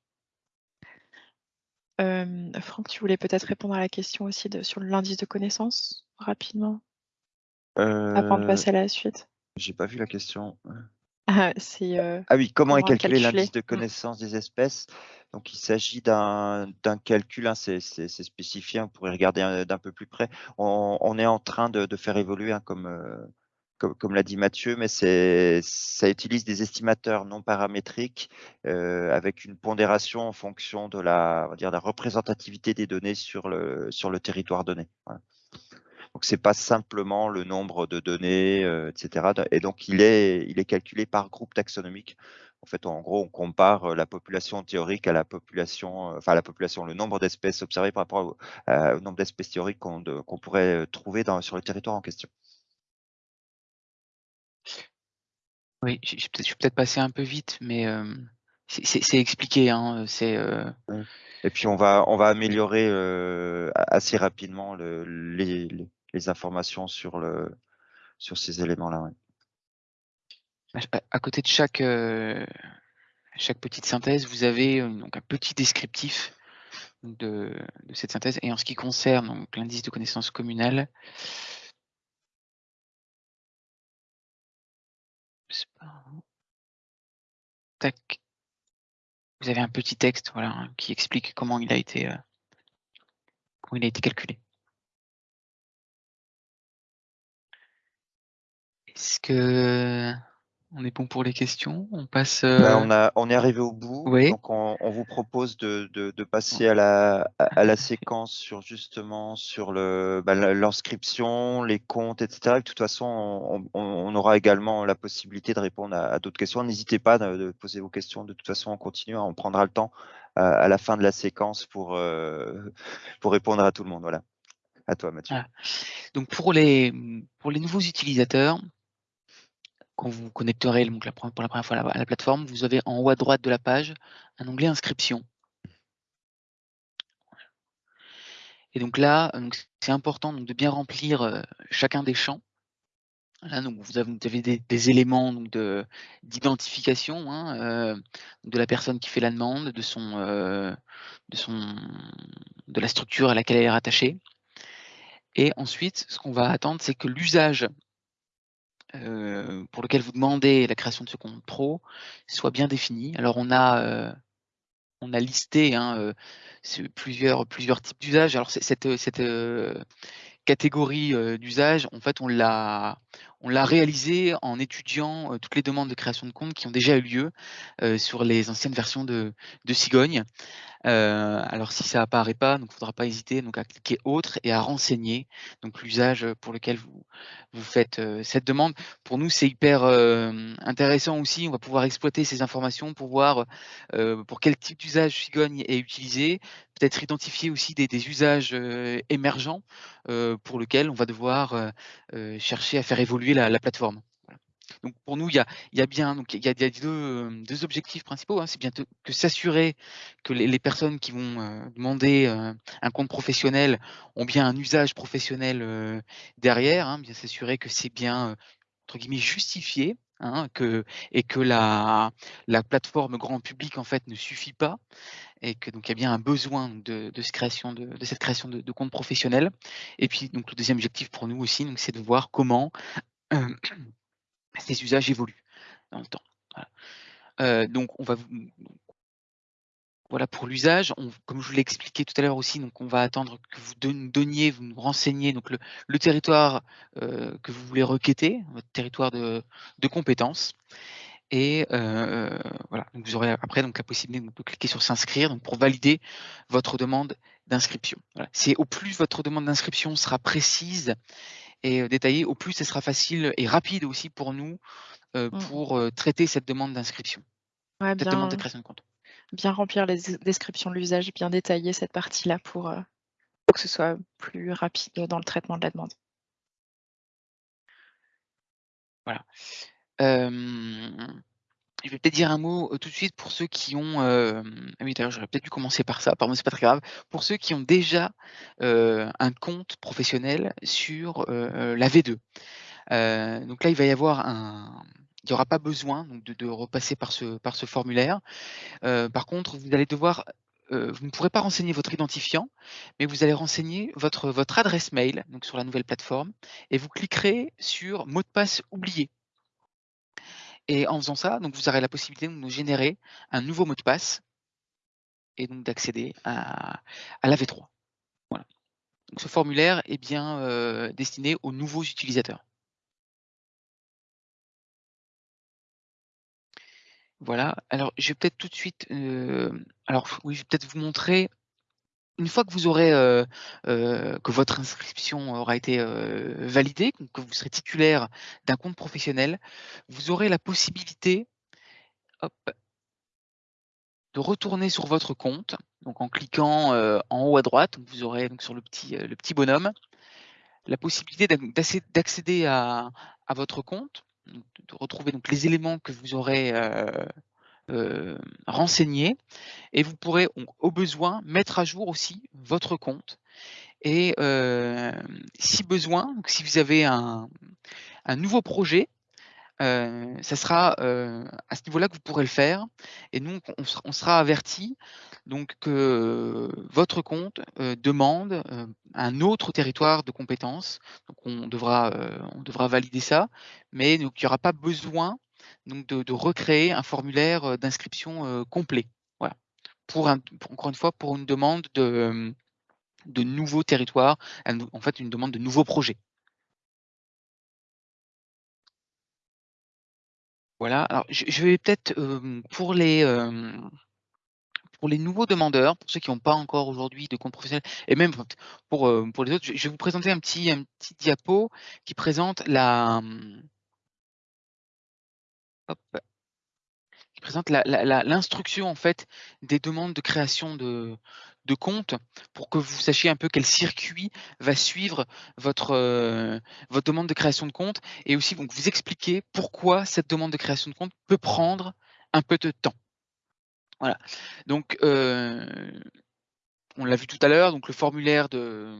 Franck, tu voulais peut-être répondre à la question aussi de, sur l'indice de connaissances rapidement avant de passer à la suite? J'ai pas vu la question. Ah, ah oui, comment est calculé l'indice de mmh. connaissance des espèces? Donc, il s'agit d'un calcul, hein, c'est spécifié, on pourrait regarder d'un peu plus près. On, est en train de, faire évoluer, hein, comme, comme, l'a dit Mathieu, mais ça utilise des estimateurs non paramétriques euh, avec une pondération en fonction de la, dire, la représentativité des données sur le, sur le territoire donné. Donc, c'est pas simplement le nombre de données, euh, etc. Et donc, il est, il est calculé par groupe taxonomique en fait, en gros, on compare la population théorique à la population, enfin la population, le nombre d'espèces observées par rapport au, nombre d'espèces théoriques qu'on pourrait trouver dans, sur le territoire en question. Oui, je, suis peut-être passé un peu vite, mais c'est expliqué. Hein, Et puis on va, on va améliorer assez rapidement les, les, informations sur, le, sur ces éléments-là. À côté de chaque, euh, chaque petite synthèse, vous avez euh, donc un petit descriptif de, cette synthèse. Et en ce qui concerne l'indice de connaissance communale, tac, vous avez un petit texte voilà, hein, qui explique comment il a été, euh, comment il a été calculé. Est-ce que on est bon pour les questions. On passe. Bah, on, a, on est arrivé au bout. Donc on, vous propose de, passer à la, à, la *laughs* séquence sur justement sur le bah, l'inscription, les comptes, etc. de toute façon, on, aura également la possibilité de répondre à, d'autres questions. N'hésitez pas de, poser vos questions. De toute façon, on continue. On prendra le temps à la fin de la séquence pour, euh, pour répondre à tout le monde. Voilà. À toi, Mathieu. Donc pour les, pour les nouveaux utilisateurs, quand vous connecterez pour la première fois à la, plateforme, vous avez en haut à droite de la page un onglet inscription. Et donc là, c'est important de bien remplir euh, chacun des champs. Là, donc, vous avez, des, éléments d'identification hein, de la personne qui fait la demande, de, son, de, son, de la structure à laquelle elle est rattachée. Et ensuite, ce qu'on va attendre, c'est que l'usage pour lequel vous demandez la création de ce compte pro soit bien défini. Alors, on a, on a listé hein, plusieurs, plusieurs types d'usages. Alors, cette, cette catégorie d'usage, en fait, on l'a on réalisé en étudiant toutes les demandes de création de compte qui ont déjà eu lieu sur les anciennes versions de, de Cigogne. Euh, alors si ça apparaît pas, donc il ne faudra pas hésiter donc à cliquer autre et à renseigner l'usage pour lequel vous, vous faites euh, cette demande. Pour nous, c'est hyper euh, intéressant aussi. On va pouvoir exploiter ces informations pour voir pour quel type d'usage Cigogne est utilisé, peut-être identifier aussi des, usages émergents pour lesquels on va devoir chercher à faire évoluer la plateforme. Donc pour nous, il y a, bien donc il y a, deux, objectifs principaux. Hein. C'est bien que s'assurer que les, personnes qui vont euh, demander euh, un compte professionnel ont bien un usage professionnel euh, derrière, hein. bien s'assurer que c'est bien entre guillemets justifié. Hein, que, et que la, la plateforme grand public en fait ne suffit pas et que donc il y a bien un besoin de, cette création de, cette création de, compte professionnel. Et puis donc le deuxième objectif pour nous aussi, c'est de voir comment ces usages évoluent dans le temps. Euh, donc on va voilà pour l'usage. Comme je vous l'ai expliqué tout à l'heure aussi, donc on va attendre que vous donniez, vous nous renseigniez le, territoire euh, que vous voulez requêter, votre territoire de, compétences. Et euh, voilà, vous aurez après donc la possibilité de cliquer sur s'inscrire pour valider votre demande d'inscription. C'est au plus votre demande d'inscription sera précise et détaillé, au plus ce sera facile et rapide aussi pour nous mmh. pour traiter cette demande d'inscription, cette demande de création de compte. Bien remplir les descriptions de l'usage, bien détailler cette partie-là pour, que ce soit plus rapide dans le traitement de la demande. Voilà je vais peut-être dire un mot tout de suite pour ceux qui ont. ah oui, d'ailleurs, j'aurais peut-être dû commencer par ça. Pardon, c'est pas très grave. Pour ceux qui ont déjà un compte professionnel sur la V2. donc là, il va y avoir un. Il n'y aura pas besoin de, repasser par ce, par ce formulaire. par contre, vous allez devoir. vous ne pourrez pas renseigner votre identifiant, mais vous allez renseigner votre, votre adresse mail donc sur la nouvelle plateforme et vous cliquerez sur mot de passe oublié. Et en faisant ça, donc vous aurez la possibilité de générer un nouveau mot de passe et donc d'accéder à, la V3. Voilà. ce formulaire est bien euh, destiné aux nouveaux utilisateurs. Voilà, alors je vais peut-être tout de suite, euh, alors oui, je vais peut-être vous montrer une fois que vous aurez que votre inscription aura été validée, que vous serez titulaire d'un compte professionnel, vous aurez la possibilité de retourner sur votre compte, donc en cliquant en haut à droite, vous aurez donc sur le petit, le petit bonhomme, la possibilité d'accéder à, votre compte, de retrouver donc les éléments que vous aurez euh, renseigner. Et vous pourrez au besoin mettre à jour aussi votre compte. Et euh, si besoin, si vous avez un, nouveau projet, euh, ça sera à ce niveau-là que vous pourrez le faire. Et nous on, sera, averti donc que votre compte demande un autre territoire de compétences. Donc on devra on devra valider ça. Mais il n'y aura pas besoin donc de, recréer un formulaire d'inscription complet. Voilà. Pour, encore une fois, pour une demande de, de nouveaux territoires, en fait une demande de nouveaux projets. Voilà, alors je, vais peut-être pour les pour les nouveaux demandeurs, pour ceux qui n'ont pas encore aujourd'hui de compte professionnel, et même pour, pour les autres, je, vais vous présenter un petit, un petit diapo qui présente la, qui présente l'instruction en fait des demandes de création de, de compte pour que vous sachiez un peu quel circuit va suivre votre, euh, votre demande de création de compte et aussi donc, vous expliquer pourquoi cette demande de création de compte peut prendre un peu de temps. Voilà. Donc, euh, on l'a vu tout à l'heure, donc le formulaire de,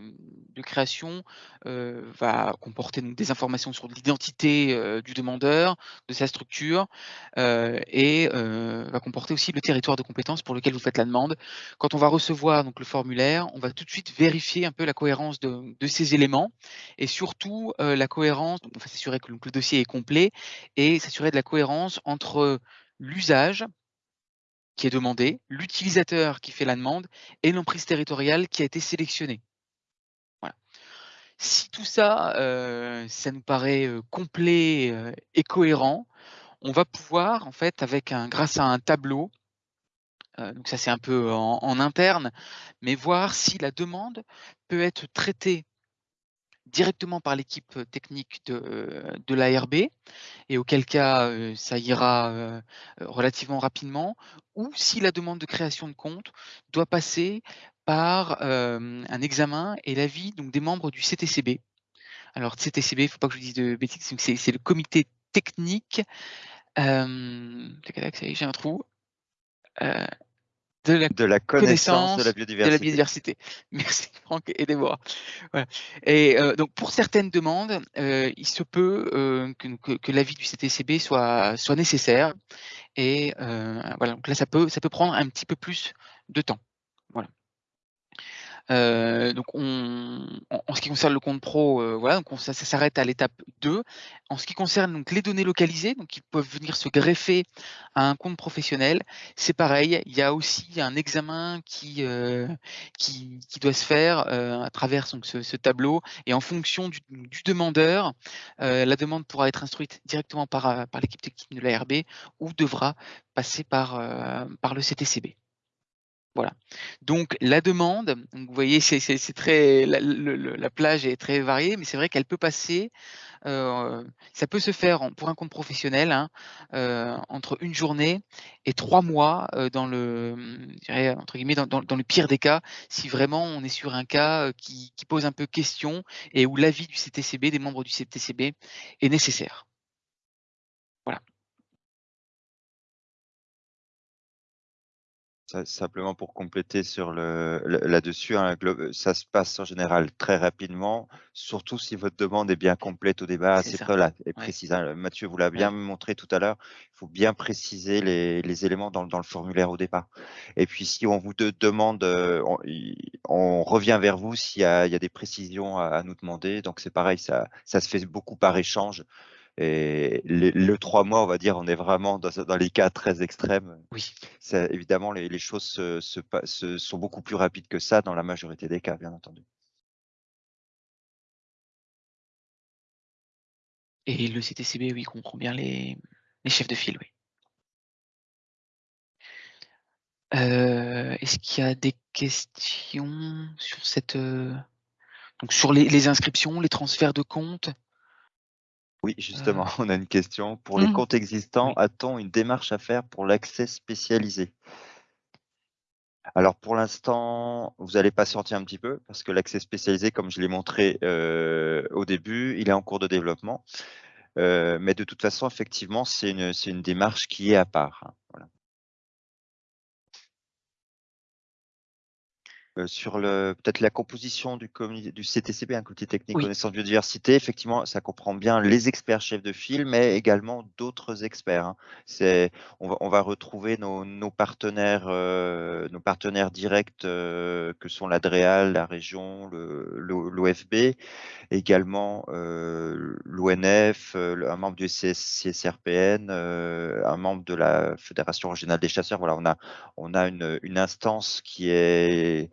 création euh, va comporter des informations sur l'identité euh, du demandeur, de sa structure, euh, et va comporter aussi le territoire de compétences pour lequel vous faites la demande. Quand on va recevoir le formulaire, on va tout de suite vérifier un peu la cohérence de, ces éléments, et surtout la cohérence, donc s'assurer que le dossier est complet, et s'assurer de la cohérence entre l'usage, qui est demandé, l'utilisateur qui fait la demande et l'emprise territoriale qui a été sélectionnée. Voilà. Si tout ça, euh, ça nous paraît euh, complet euh, et cohérent, on va pouvoir, en fait, avec un, grâce à un tableau, donc ça c'est un peu en, interne, mais voir si la demande peut être traitée directement par l'équipe technique de, de l'ARB, et auquel cas ça ira relativement rapidement, ou si la demande de création de compte doit passer par un examen et l'avis des membres du CTCB. Alors CTCB, il ne faut pas que je dise de bêtises, c'est le comité technique. Euh, j'ai un trou de la, connaissance, de, la biodiversité. *laughs* Merci Franck, aidez-moi. Et euh, donc pour certaines demandes, euh, il se peut euh, que, l'avis du CTCB soit, soit nécessaire. Et voilà, donc là ça peut, ça peut prendre un petit peu plus de temps. Euh, donc on, en, ce qui concerne le compte pro, euh, voilà, donc ça, s'arrête à l'étape 2. En ce qui concerne donc les données localisées, donc qui peuvent venir se greffer à un compte professionnel, c'est pareil. Il y a aussi un examen qui euh, qui, doit se faire à travers donc, ce, tableau et en fonction du, demandeur, la demande pourra être instruite directement par par l'équipe technique de l'ARB ou devra passer par par le CTCB. Voilà. Donc la demande, vous voyez, c'est très la, plage est très variée, mais c'est vrai qu'elle peut passer. Euh, ça peut se faire pour un compte professionnel hein, euh, entre une journée et trois mois euh, dans le, entre guillemets, dans, le pire des cas, si vraiment on est sur un cas qui pose un peu question et où l'avis du CTCB, des membres du CTCB, est nécessaire. Simplement pour compléter sur le, là-dessus, hein, ça se passe en général très rapidement, surtout si votre demande est bien complète au départ, c'est là et précise. Hein. Mathieu vous l'a bien montré tout à l'heure, il faut bien préciser les, éléments dans, le formulaire au départ. Et puis si on vous demande, euh, on, revient vers vous s'il y, a des précisions à, nous demander. Donc c'est pareil, ça, ça se fait beaucoup par échange. Et le trois mois, on va dire, on est vraiment dans, les cas très extrêmes. Oui. Évidemment, les, choses se, sont beaucoup plus rapides que ça dans la majorité des cas, bien entendu. Et le CTCB, oui, comprend bien les, chefs de file, oui. Euh, est-ce qu'il y a des questions sur cette, euh, donc sur les inscriptions, les transferts de comptes? Oui, justement, *laughs* on a une question. Pour les mmh. comptes existants, a-t-on une démarche à faire pour l'accès spécialisé? Alors pour l'instant, vous allez patienter un petit peu parce que l'accès spécialisé, comme je l'ai montré euh, au début, il est en cours de développement. Euh, mais de toute façon, effectivement, c'est une, une, démarche qui est à part. Hein, voilà. Euh, sur le peut-être la composition du, du CTCB, un comité technique connaissance biodiversité, effectivement, ça comprend bien les experts chefs de file, mais également d'autres experts. Hein. C'est, on va, on va retrouver nos, nos partenaires, euh, nos partenaires directs euh, que sont l'ADREAL, la région, l'OFB, également l'ONF, un membre du CSRPN, un membre de la Fédération régionale des chasseurs. Voilà, on a, on a une, une instance qui est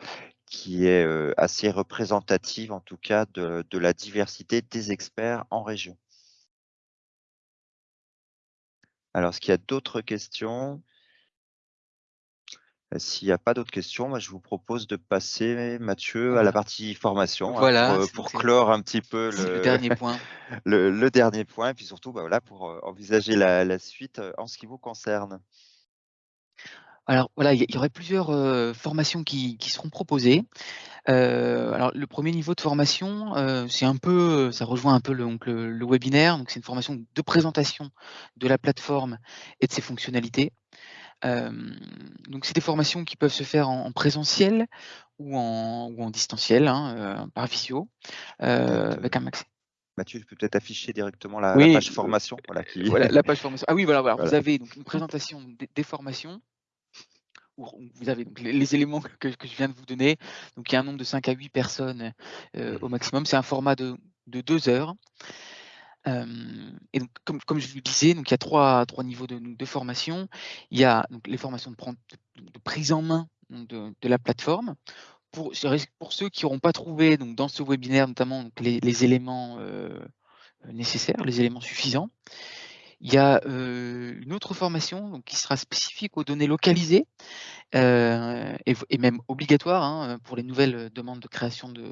qui est assez représentative en tout cas de, la diversité des experts en région. Alors, est-ce qu'il y a d'autres questions? S'il n'y a pas d'autres questions, moi, je vous propose de passer, Mathieu, à la partie formation hein, pour, clore un petit peu le, dernier *laughs* point. Le, dernier point, et puis surtout bah, voilà, pour envisager la suite en ce qui vous concerne. Alors voilà, il y aurait plusieurs formations qui, seront proposées. alors le premier niveau de formation, c'est un peu, ça rejoint un peu le, le, webinaire. Donc c'est une formation de présentation de la plateforme et de ses fonctionnalités. donc c'est des formations qui peuvent se faire en, présentiel ou en, ou en distanciel, hein, par visio, avec un max. Mathieu, tu peux peut-être afficher directement la, page formation. Voilà, la page formation. Ah oui, voilà, voilà. *laughs* vous avez donc une présentation des, formations vous avez donc les, éléments que, je viens de vous donner. Donc il y a un nombre de 5 à 8 personnes mmh. au maximum. C'est un format de, de 2 heures. et donc, comme, comme, je vous le disais, donc il y a trois, trois niveaux de, de formation. Il y a donc, les formations de, de, prise en main de, la plateforme. Pour, pour ceux qui n'auront pas trouvé donc, dans ce webinaire notamment les, les, éléments nécessaires, les éléments suffisants. Il y a une autre formation qui sera spécifique aux données localisées et, même obligatoire hein, pour les nouvelles demandes de création de,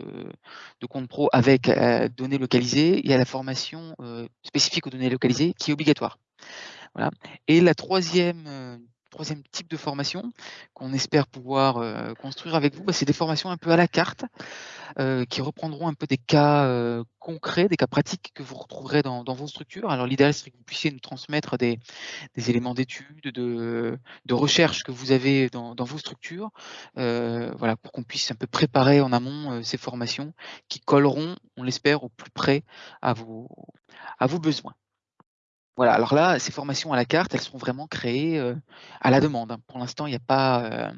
de compte pro avec données localisées. Il y a la formation spécifique aux données localisées qui est obligatoire. Voilà. Et la troisième troisième type de formation qu'on espère pouvoir euh, construire avec vous, bah, c'est des formations un peu à la carte euh, qui reprendront un peu des cas euh, concrets, des cas pratiques que vous retrouverez dans, vos structures. Alors l'idéal serait que vous puissiez nous transmettre des, éléments d'études, de, recherche que vous avez dans, vos structures, voilà, pour qu'on puisse un peu préparer en amont ces formations qui colleront, on l'espère, au plus près à vos besoins. Voilà, alors là, ces formations à la carte, elles seront vraiment créées à la demande. Hein. Pour l'instant, il n'y a, pas,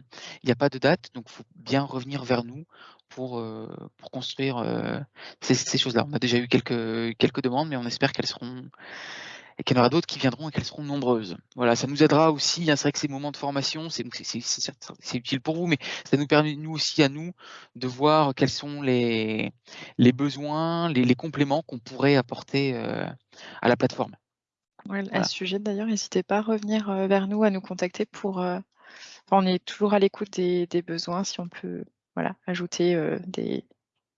a pas de date, donc il faut bien revenir vers nous pour, pour construire ces, choses-là. On a déjà eu quelques, quelques demandes, mais on espère qu'elles seront et qu'il y en aura d'autres qui viendront et qu'elles seront nombreuses. Voilà, ça nous aidera aussi. Hein, c'est vrai que ces moments de formation, c'est utile pour vous, mais ça nous permet nous aussi à nous de voir quels sont les, les besoins, les, les compléments qu'on pourrait apporter à la plateforme. À ce sujet d'ailleurs, n'hésitez pas à revenir vers nous, à nous contacter pour. on est toujours à l'écoute des, besoins. Si on peut voilà, ajouter des,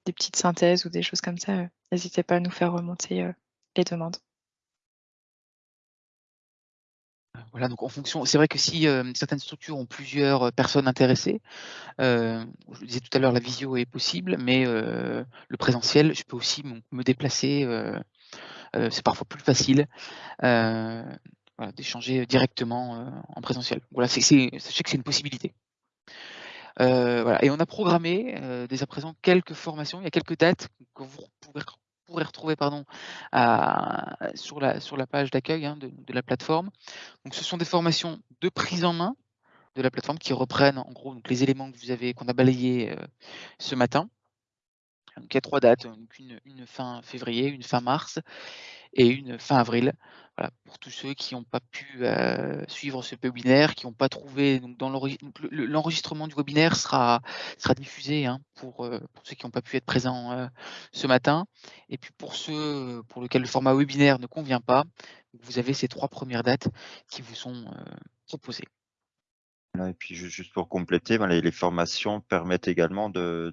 petites synthèses ou des choses comme ça, n'hésitez pas à nous faire remonter les demandes. Voilà, donc en fonction, c'est vrai que si certaines structures ont plusieurs personnes intéressées, je disais tout à l'heure, la visio est possible, mais le présentiel, je peux aussi me déplacer euh, c'est parfois plus facile euh, d'échanger directement euh, en présentiel. Voilà, sachez que c'est une possibilité. Et on a programmé dès à présent quelques formations, il y a quelques dates que vous pourrez, retrouver pardon, sur, la, sur la page d'accueil hein, de, la plateforme. Donc, ce sont des formations de prise en main de la plateforme qui reprennent en gros donc, les éléments que vous avez qu'on a balayés ce matin. Donc il y a trois dates, une, fin février, une fin mars et une fin avril. Voilà, pour tous ceux qui n'ont pas pu euh, suivre ce webinaire, qui n'ont pas trouvé, donc dans l'enregistrement du webinaire sera, diffusé hein, pour, euh, pour, ceux qui n'ont pas pu être présents euh, ce matin. Et puis pour ceux pour lesquels le format webinaire ne convient pas, vous avez ces trois premières dates qui vous sont proposées. et puis juste pour compléter, ben, les, formations permettent également de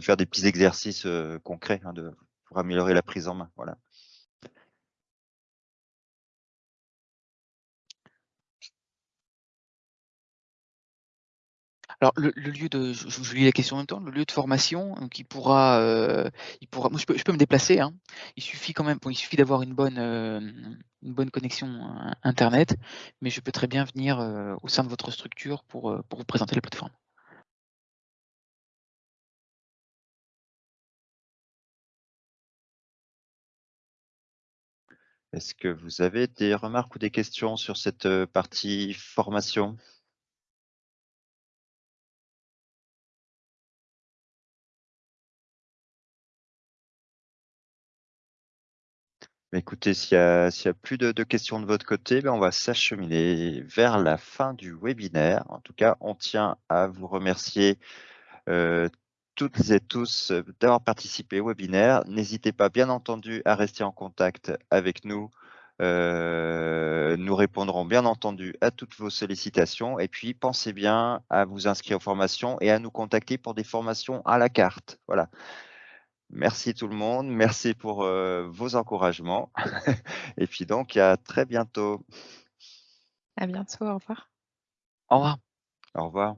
faire des petits exercices concrets hein, de, pour améliorer la prise en main. Voilà. Alors le, lieu de, je, lis la question en même temps, le lieu de formation, pourra, il pourra, moi je peux, je peux me déplacer. Hein. Il suffit quand même, il suffit d'avoir une bonne, une bonne connexion internet, mais je peux très bien venir au sein de votre structure pour, pour vous présenter la plateforme. Est-ce que vous avez des remarques ou des questions sur cette partie formation? Écoutez, s'il n'y a, plus de, questions de votre côté, ben, on va s'acheminer vers la fin du webinaire. En tout cas, on tient à vous remercier toutes et tous euh, d'avoir participé au webinaire. N'hésitez pas, bien entendu, à rester en contact avec nous. Euh, nous répondrons bien entendu à toutes vos sollicitations. Et puis, pensez bien à vous inscrire aux formations et à nous contacter pour des formations à la carte. Voilà. Merci tout le monde. Merci pour euh, vos encouragements. *laughs* et puis donc, à très bientôt. À bientôt. Au revoir. Au revoir. Au revoir.